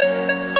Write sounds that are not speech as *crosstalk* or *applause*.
Bye. *laughs*